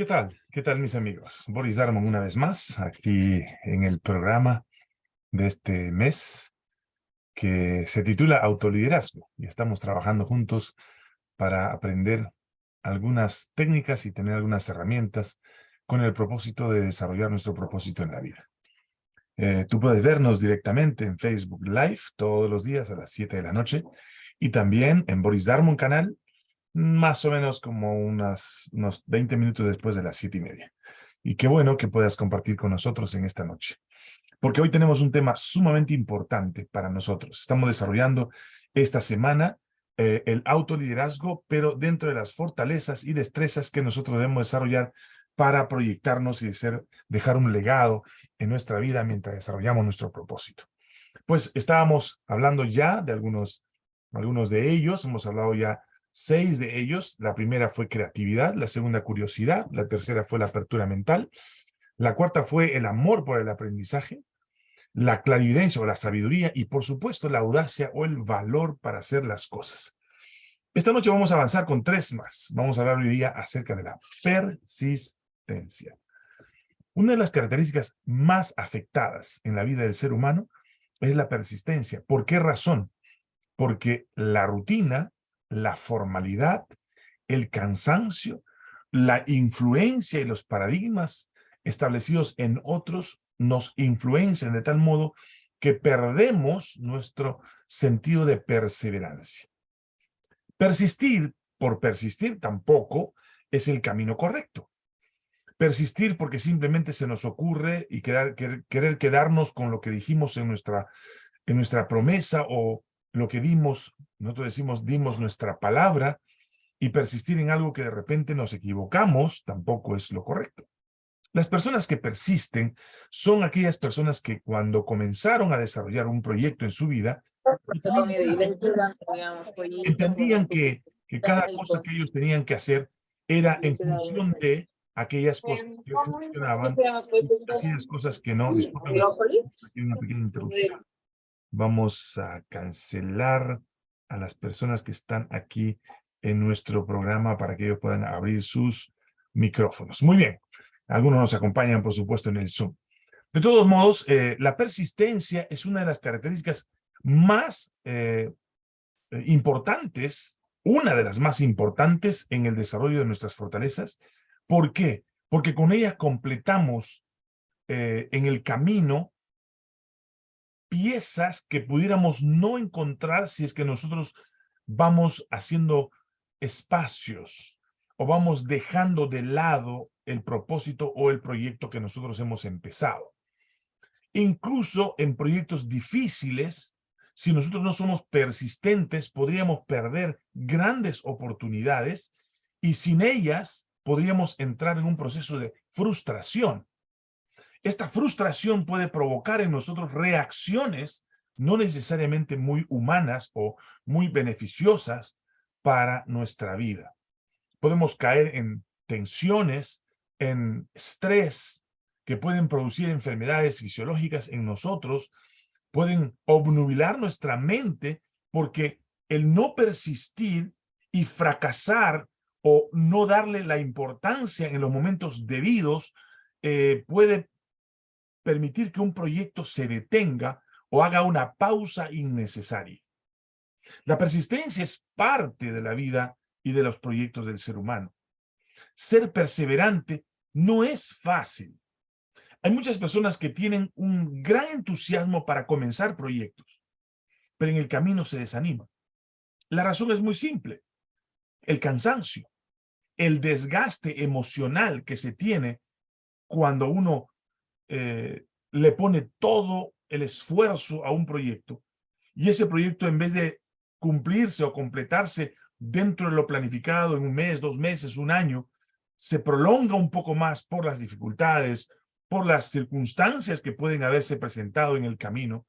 ¿Qué tal? ¿Qué tal mis amigos? Boris Darmon una vez más, aquí en el programa de este mes que se titula Autoliderazgo y estamos trabajando juntos para aprender algunas técnicas y tener algunas herramientas con el propósito de desarrollar nuestro propósito en la vida. Eh, tú puedes vernos directamente en Facebook Live todos los días a las 7 de la noche y también en Boris Darmon canal más o menos como unas, unos 20 minutos después de las siete y media. Y qué bueno que puedas compartir con nosotros en esta noche. Porque hoy tenemos un tema sumamente importante para nosotros. Estamos desarrollando esta semana eh, el autoliderazgo, pero dentro de las fortalezas y destrezas que nosotros debemos desarrollar para proyectarnos y ser, dejar un legado en nuestra vida mientras desarrollamos nuestro propósito. Pues estábamos hablando ya de algunos, algunos de ellos, hemos hablado ya seis de ellos. La primera fue creatividad, la segunda curiosidad, la tercera fue la apertura mental, la cuarta fue el amor por el aprendizaje, la clarividencia o la sabiduría y por supuesto la audacia o el valor para hacer las cosas. Esta noche vamos a avanzar con tres más. Vamos a hablar hoy día acerca de la persistencia. Una de las características más afectadas en la vida del ser humano es la persistencia. ¿Por qué razón? Porque la rutina la formalidad, el cansancio, la influencia y los paradigmas establecidos en otros nos influencian de tal modo que perdemos nuestro sentido de perseverancia. Persistir por persistir tampoco es el camino correcto. Persistir porque simplemente se nos ocurre y querer, quedarnos con lo que dijimos en nuestra, en nuestra promesa o lo que dimos, nosotros decimos dimos nuestra palabra, y persistir en algo que de repente nos equivocamos tampoco es lo correcto. Las personas que persisten son aquellas personas que cuando comenzaron a desarrollar un proyecto en su vida, entendían que, que cada cosa que ellos tenían que hacer era en función de aquellas cosas que funcionaban, aquellas cosas que no. Disculpen, una pequeña interrupción vamos a cancelar a las personas que están aquí en nuestro programa para que ellos puedan abrir sus micrófonos. Muy bien. Algunos nos acompañan, por supuesto, en el Zoom. De todos modos, eh, la persistencia es una de las características más eh, eh, importantes, una de las más importantes en el desarrollo de nuestras fortalezas. ¿Por qué? Porque con ella completamos en el camino piezas que pudiéramos no encontrar si es que nosotros vamos haciendo espacios o vamos dejando de lado el propósito o el proyecto que nosotros hemos empezado. Incluso en proyectos difíciles, si nosotros no somos persistentes, podríamos perder grandes oportunidades y sin ellas podríamos entrar en un proceso de frustración. Esta frustración puede provocar en nosotros reacciones no necesariamente muy humanas o muy beneficiosas para nuestra vida. Podemos caer en tensiones, en estrés, que pueden producir enfermedades fisiológicas en nosotros, pueden obnubilar nuestra mente porque el no persistir y fracasar o no darle la importancia en los momentos debidos eh, puede permitir que un proyecto se detenga o haga una pausa innecesaria. La persistencia es parte de la vida y de los proyectos del ser humano. Ser perseverante no es fácil. Hay muchas personas que tienen un gran entusiasmo para comenzar proyectos, pero en el camino se desanima. La razón es muy simple. El cansancio, el desgaste emocional que se tiene cuando uno eh, le pone todo el esfuerzo a un proyecto y ese proyecto en vez de cumplirse o completarse dentro de lo planificado en un mes, dos meses, un año, se prolonga un poco más por las dificultades, por las circunstancias que pueden haberse presentado en el camino.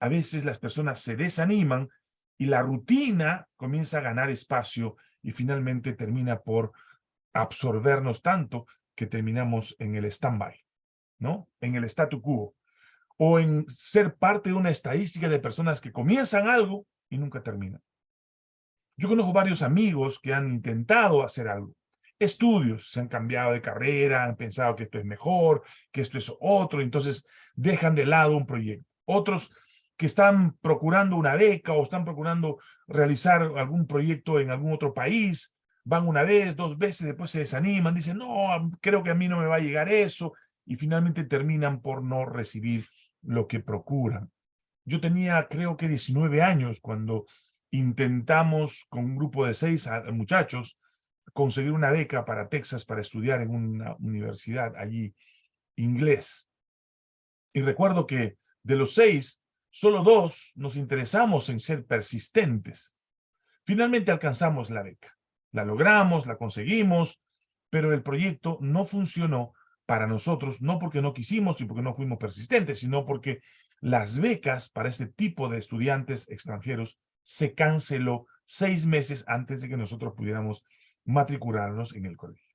A veces las personas se desaniman y la rutina comienza a ganar espacio y finalmente termina por absorbernos tanto que terminamos en el stand-by. ¿No? En el statu quo. O en ser parte de una estadística de personas que comienzan algo y nunca terminan. Yo conozco varios amigos que han intentado hacer algo estudios, se han cambiado de carrera, han pensado que esto es mejor, que esto es otro, entonces dejan de lado un proyecto. Otros que están procurando una beca o están procurando realizar algún proyecto en algún otro país, van una vez, dos veces, después se desaniman, dicen, no, creo que a mí no me va a llegar eso, y finalmente terminan por no recibir lo que procuran. Yo tenía, creo que 19 años cuando intentamos con un grupo de seis muchachos conseguir una beca para Texas para estudiar en una universidad allí inglés. Y recuerdo que de los seis, solo dos nos interesamos en ser persistentes. Finalmente alcanzamos la beca. La logramos, la conseguimos, pero el proyecto no funcionó para nosotros, no porque no quisimos y porque no fuimos persistentes, sino porque las becas para este tipo de estudiantes extranjeros se canceló seis meses antes de que nosotros pudiéramos matricularnos en el colegio.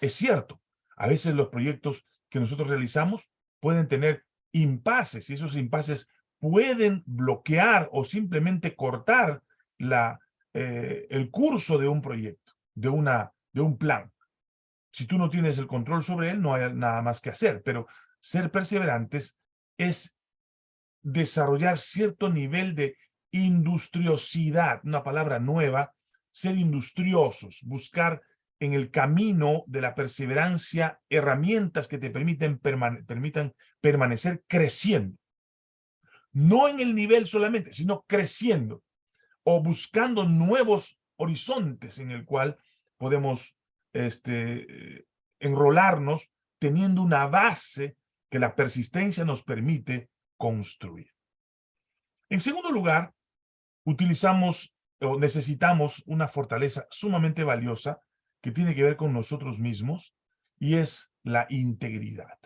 Es cierto, a veces los proyectos que nosotros realizamos pueden tener impases y esos impases pueden bloquear o simplemente cortar la, eh, el curso de un proyecto, de, una, de un plan. Si tú no tienes el control sobre él, no hay nada más que hacer, pero ser perseverantes es desarrollar cierto nivel de industriosidad, una palabra nueva, ser industriosos, buscar en el camino de la perseverancia herramientas que te permiten permitan permanecer creciendo. No en el nivel solamente, sino creciendo o buscando nuevos horizontes en el cual podemos este, enrolarnos teniendo una base que la persistencia nos permite construir. En segundo lugar, utilizamos o necesitamos una fortaleza sumamente valiosa que tiene que ver con nosotros mismos y es la integridad.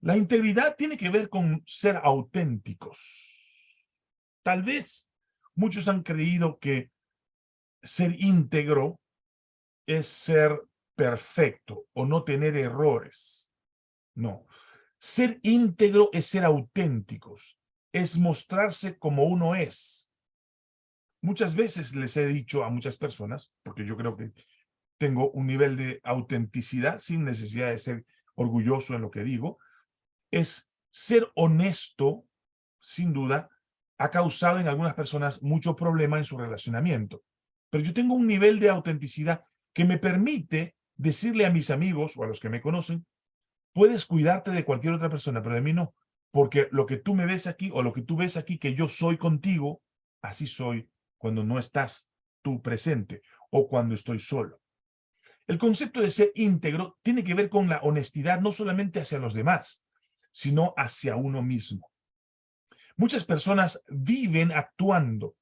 La integridad tiene que ver con ser auténticos. Tal vez muchos han creído que ser íntegro es ser perfecto o no tener errores. No. Ser íntegro es ser auténticos, es mostrarse como uno es. Muchas veces les he dicho a muchas personas, porque yo creo que tengo un nivel de autenticidad sin necesidad de ser orgulloso en lo que digo, es ser honesto, sin duda, ha causado en algunas personas mucho problema en su relacionamiento. Pero yo tengo un nivel de autenticidad que me permite decirle a mis amigos o a los que me conocen, puedes cuidarte de cualquier otra persona, pero de mí no. Porque lo que tú me ves aquí o lo que tú ves aquí que yo soy contigo, así soy cuando no estás tú presente o cuando estoy solo. El concepto de ser íntegro tiene que ver con la honestidad no solamente hacia los demás, sino hacia uno mismo. Muchas personas viven actuando.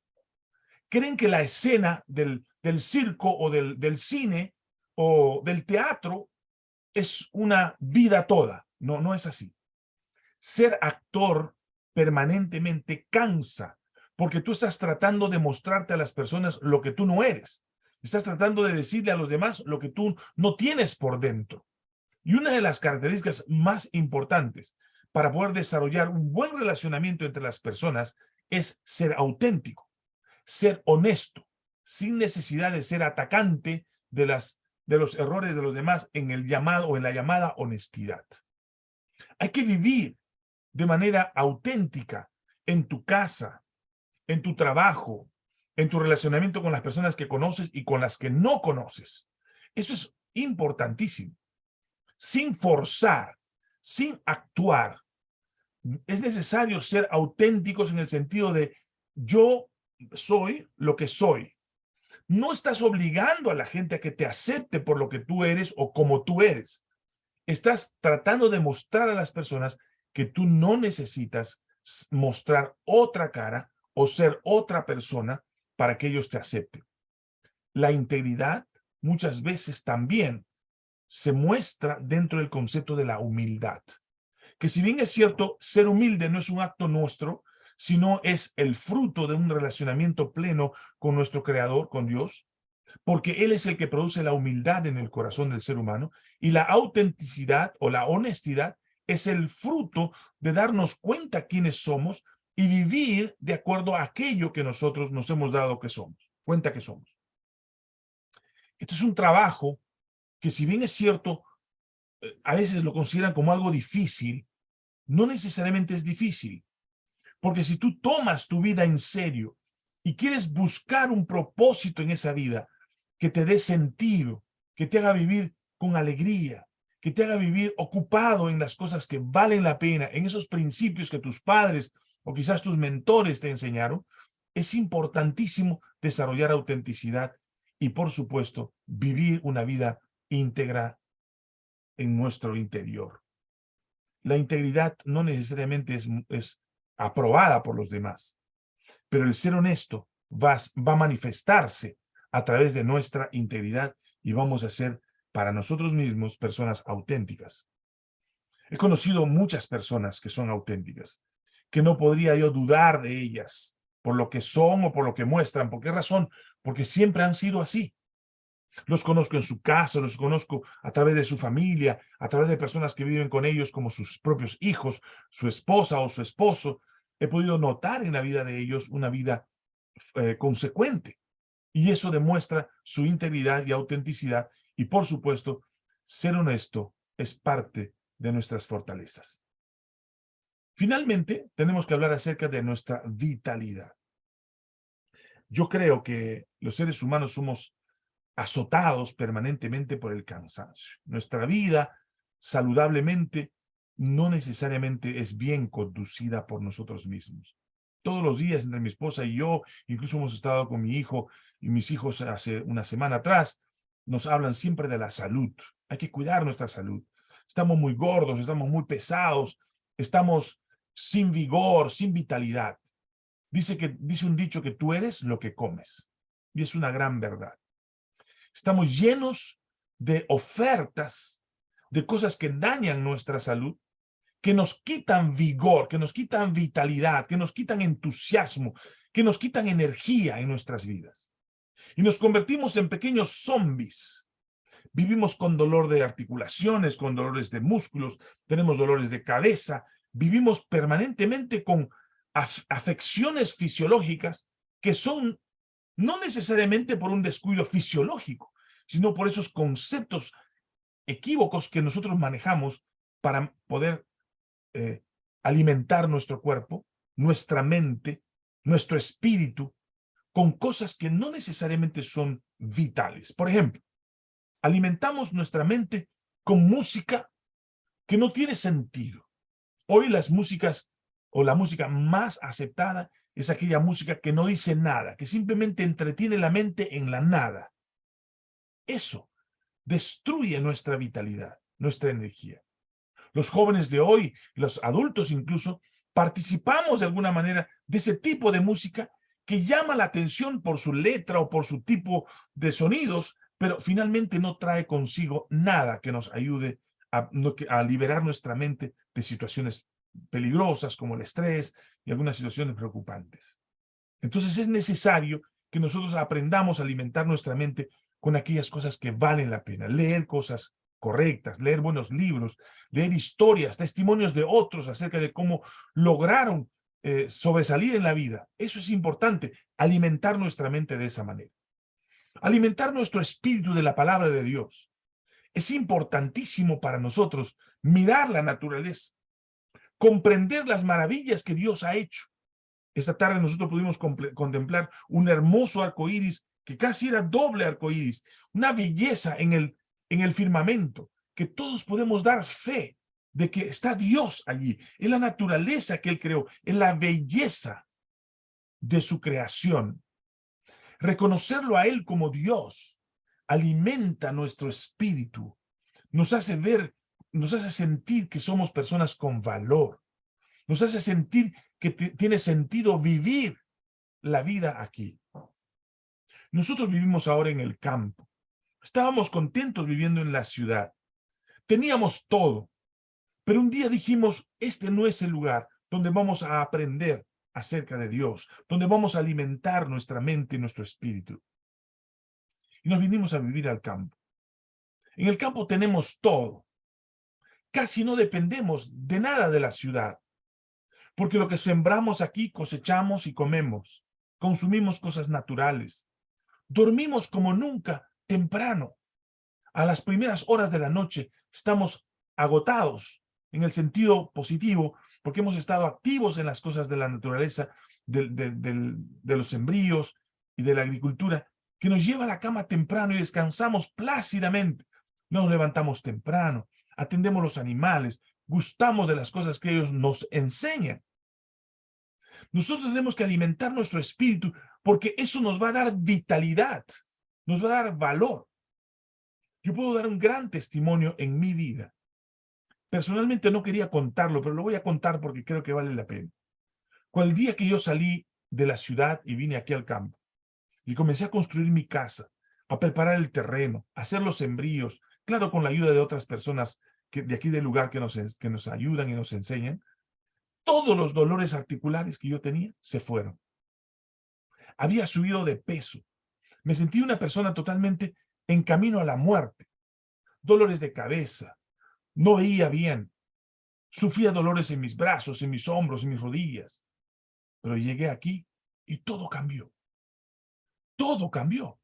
Creen que la escena del, del circo o del, del cine o del teatro es una vida toda. No, no es así. Ser actor permanentemente cansa, porque tú estás tratando de mostrarte a las personas lo que tú no eres. Estás tratando de decirle a los demás lo que tú no tienes por dentro. Y una de las características más importantes para poder desarrollar un buen relacionamiento entre las personas es ser auténtico, ser honesto, sin necesidad de ser atacante de, las, de los errores de los demás en el llamado o en la llamada honestidad. Hay que vivir de manera auténtica en tu casa, en tu trabajo, en tu relacionamiento con las personas que conoces y con las que no conoces. Eso es importantísimo. Sin forzar, sin actuar. Es necesario ser auténticos en el sentido de yo soy lo que soy. No estás obligando a la gente a que te acepte por lo que tú eres o como tú eres. Estás tratando de mostrar a las personas que tú no necesitas mostrar otra cara o ser otra persona para que ellos te acepten. La integridad muchas veces también se muestra dentro del concepto de la humildad. Que si bien es cierto, ser humilde no es un acto nuestro, sino es el fruto de un relacionamiento pleno con nuestro Creador, con Dios, porque Él es el que produce la humildad en el corazón del ser humano, y la autenticidad o la honestidad es el fruto de darnos cuenta quiénes somos y vivir de acuerdo a aquello que nosotros nos hemos dado que somos, cuenta que somos. Esto es un trabajo que si bien es cierto, eh, a veces lo consideran como algo difícil, no necesariamente es difícil. Porque si tú tomas tu vida en serio y quieres buscar un propósito en esa vida que te dé sentido, que te haga vivir con alegría, que te haga vivir ocupado en las cosas que valen la pena, en esos principios que tus padres o quizás tus mentores te enseñaron, es importantísimo desarrollar autenticidad y, por supuesto, vivir una vida íntegra en nuestro interior. La integridad no necesariamente es, es aprobada por los demás, pero el ser honesto va, a manifestarse a través de nuestra integridad y vamos a ser para nosotros mismos personas auténticas. He conocido muchas personas que son auténticas, que no podría yo dudar de ellas por lo que son o por lo que muestran. ¿Por qué razón? Porque siempre han sido así. Los conozco en su casa, los conozco a través de su familia, a través de personas que viven con ellos como sus propios hijos, su esposa o su esposo. He podido notar en la vida de ellos una vida eh, consecuente. Y eso demuestra su integridad y autenticidad y por supuesto, ser honesto es parte de nuestras fortalezas. Finalmente, tenemos que hablar acerca de nuestra vitalidad. Yo creo que los seres humanos somos azotados permanentemente por el cansancio. Nuestra vida, saludablemente, no necesariamente es bien conducida por nosotros mismos. Todos los días entre mi esposa y yo, incluso hemos estado con mi hijo y mis hijos hace una semana atrás, nos hablan siempre de la salud. Hay que cuidar nuestra salud. Estamos muy gordos, estamos muy pesados, estamos sin vigor, sin vitalidad. Dice, que, dice un dicho que tú eres lo que comes. Y es una gran verdad. Estamos llenos de ofertas, de cosas que dañan nuestra salud, que nos quitan vigor, que nos quitan vitalidad, que nos quitan entusiasmo, que nos quitan energía en nuestras vidas y nos convertimos en pequeños zombies. Vivimos con dolor de articulaciones, con dolores de músculos, tenemos dolores de cabeza, vivimos permanentemente con afecciones fisiológicas que son no necesariamente por un descuido fisiológico, sino por esos conceptos equívocos que nosotros manejamos para poder eh, alimentar nuestro cuerpo, nuestra mente, nuestro espíritu, con cosas que no necesariamente son vitales. Por ejemplo, alimentamos nuestra mente con música que no tiene sentido. Hoy las músicas o la música más aceptada es aquella música que no dice nada, que simplemente entretiene la mente en la nada. Eso destruye nuestra vitalidad, nuestra energía. Los jóvenes de hoy, los adultos incluso, participamos de alguna manera de ese tipo de música que llama la atención por su letra o por su tipo de sonidos, pero finalmente no trae consigo nada que nos ayude a, a liberar nuestra mente de situaciones peligrosas como el estrés y algunas situaciones preocupantes. Entonces es necesario que nosotros aprendamos a alimentar nuestra mente con aquellas cosas que valen la pena, leer cosas correctas, leer buenos libros, leer historias, testimonios de otros acerca de cómo lograron eh, sobresalir en la vida. Eso es importante, alimentar nuestra mente de esa manera. Alimentar nuestro espíritu de la palabra de Dios. Es importantísimo para nosotros mirar la naturaleza, comprender las maravillas que Dios ha hecho. Esta tarde nosotros pudimos contemplar un hermoso arco iris que casi era doble arco iris, una belleza en el, en el firmamento, que todos podemos dar fe de que está Dios allí, en la naturaleza que Él creó, en la belleza de su creación. Reconocerlo a Él como Dios alimenta nuestro espíritu, nos hace ver, nos hace sentir que somos personas con valor, nos hace sentir que tiene sentido vivir la vida aquí. Nosotros vivimos ahora en el campo. Estábamos contentos viviendo en la ciudad. Teníamos todo. Pero un día dijimos, este no es el lugar donde vamos a aprender acerca de Dios, donde vamos a alimentar nuestra mente y nuestro espíritu. Y nos vinimos a vivir al campo. En el campo tenemos todo. Casi no dependemos de nada de la ciudad. Porque lo que sembramos aquí cosechamos y comemos. Consumimos cosas naturales. Dormimos como nunca temprano. A las primeras horas de la noche estamos agotados en el sentido positivo, porque hemos estado activos en las cosas de la naturaleza, de, los sembríos y de la agricultura, que nos lleva a la cama temprano y descansamos plácidamente. Nos levantamos temprano, atendemos los animales, gustamos de las cosas que ellos nos enseñan. Nosotros tenemos que alimentar nuestro espíritu porque eso nos va a dar vitalidad, nos va a dar valor. Yo puedo dar un gran testimonio en mi vida. Personalmente no quería contarlo, pero lo voy a contar porque creo que vale la pena. Cuando el día que yo salí de la ciudad y vine aquí al campo y comencé a construir mi casa, a preparar el terreno, a hacer los sembríos, claro, con la ayuda de otras personas que, de aquí del lugar que nos, que nos ayudan y nos enseñan, todos los dolores articulares que yo tenía se fueron. Había subido de peso. Me sentí una persona totalmente en camino a la muerte. Dolores de cabeza. No veía bien. Sufría dolores en mis brazos, en mis hombros, en mis rodillas. Pero llegué aquí y todo cambió. Todo cambió.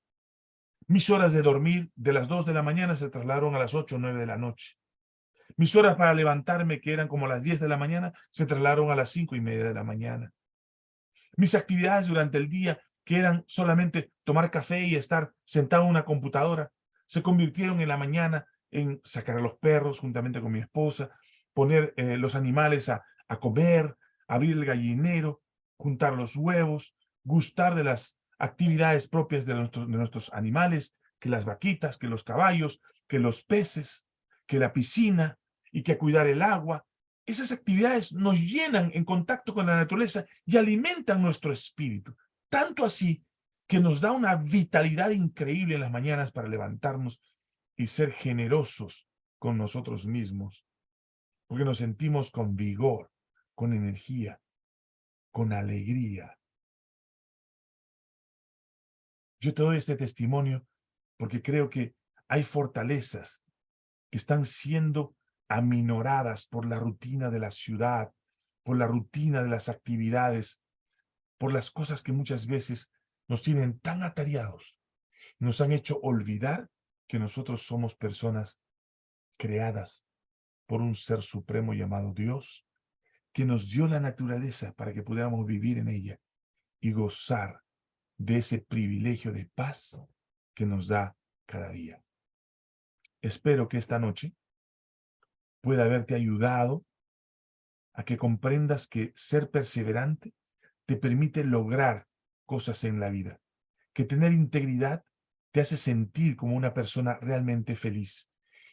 Mis horas de dormir de las 2 de la mañana se trasladaron a las 8 o 9 de la noche. Mis horas para levantarme, que eran como las 10 de la mañana, se trasladaron a las 5 y media de la mañana. Mis actividades durante el día, que eran solamente tomar café y estar sentado en una computadora, se convirtieron en la mañana en sacar a los perros juntamente con mi esposa, poner eh, los animales a, a comer, abrir el gallinero, juntar los huevos, gustar de las actividades propias de, nuestros, de nuestros animales, que las vaquitas, que los caballos, que los peces, que la piscina y que cuidar el agua. Esas actividades nos llenan en contacto con la naturaleza y alimentan nuestro espíritu. Tanto así que nos da una vitalidad increíble en las mañanas para levantarnos y ser generosos con nosotros mismos. Porque nos sentimos con vigor, con energía, con alegría. Yo te doy este testimonio porque creo que hay fortalezas que están siendo aminoradas por la rutina de la ciudad, por la rutina de las actividades, por las cosas que muchas veces nos tienen tan atareados, nos han hecho olvidar que nosotros somos personas creadas por un ser supremo llamado Dios, que nos dio la naturaleza para que pudiéramos vivir en ella y gozar de ese privilegio de paz que nos da cada día. Espero que esta noche pueda haberte ayudado a que comprendas que ser perseverante te permite lograr cosas en la vida, que tener integridad te hace sentir como una persona realmente feliz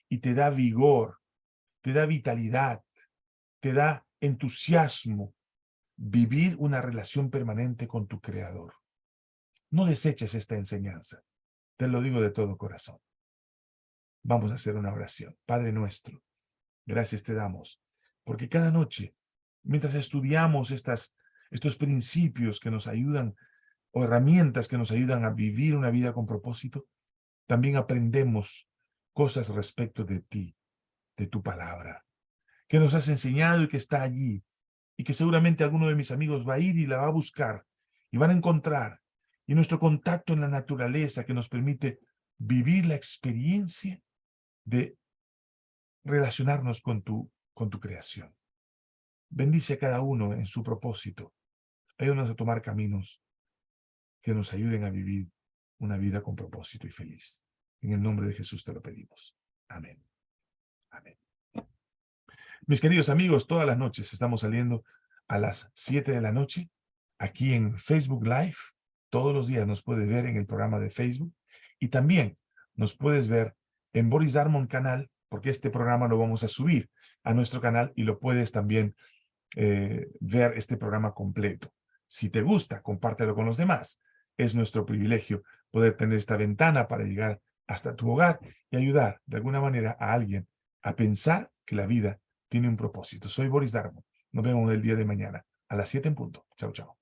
y te da vigor, te da vitalidad, te da entusiasmo vivir una relación permanente con tu Creador. No deseches esta enseñanza, te lo digo de todo corazón. Vamos a hacer una oración. Padre nuestro, gracias te damos, porque cada noche, mientras estudiamos estas, estos principios que nos ayudan, o herramientas que nos ayudan a vivir una vida con propósito, también aprendemos cosas respecto de ti, de tu palabra, que nos has enseñado y que está allí, y que seguramente alguno de mis amigos va a ir y la va a buscar, y van a encontrar, y nuestro contacto en la naturaleza que nos permite vivir la experiencia de relacionarnos con tu, con tu creación. Bendice a cada uno en su propósito. Ayúdanos a tomar caminos que nos ayuden a vivir una vida con propósito y feliz. En el nombre de Jesús te lo pedimos. Amén. Amén. Mis queridos amigos, todas las noches estamos saliendo a las 7 de la noche aquí en Facebook Live. Todos los días nos puedes ver en el programa de Facebook y también nos puedes ver en Boris Darmon canal, porque este programa lo vamos a subir a nuestro canal y lo puedes también eh, ver este programa completo. Si te gusta, compártelo con los demás. Es nuestro privilegio poder tener esta ventana para llegar hasta tu hogar y ayudar de alguna manera a alguien a pensar que la vida tiene un propósito. Soy Boris Darmon. Nos vemos el día de mañana a las 7 en punto. Chao, chao.